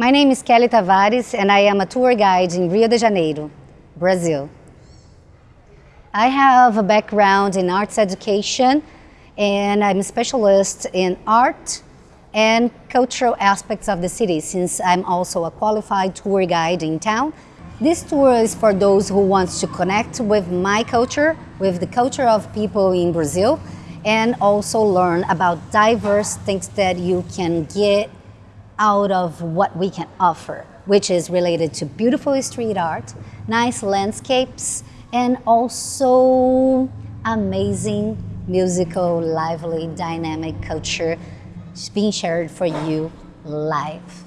My name is Kelly Tavares and I am a tour guide in Rio de Janeiro, Brazil. I have a background in arts education and I'm a specialist in art and cultural aspects of the city since I'm also a qualified tour guide in town. This tour is for those who want to connect with my culture, with the culture of people in Brazil, and also learn about diverse things that you can get out of what we can offer, which is related to beautiful street art, nice landscapes, and also amazing musical, lively, dynamic culture being shared for you live.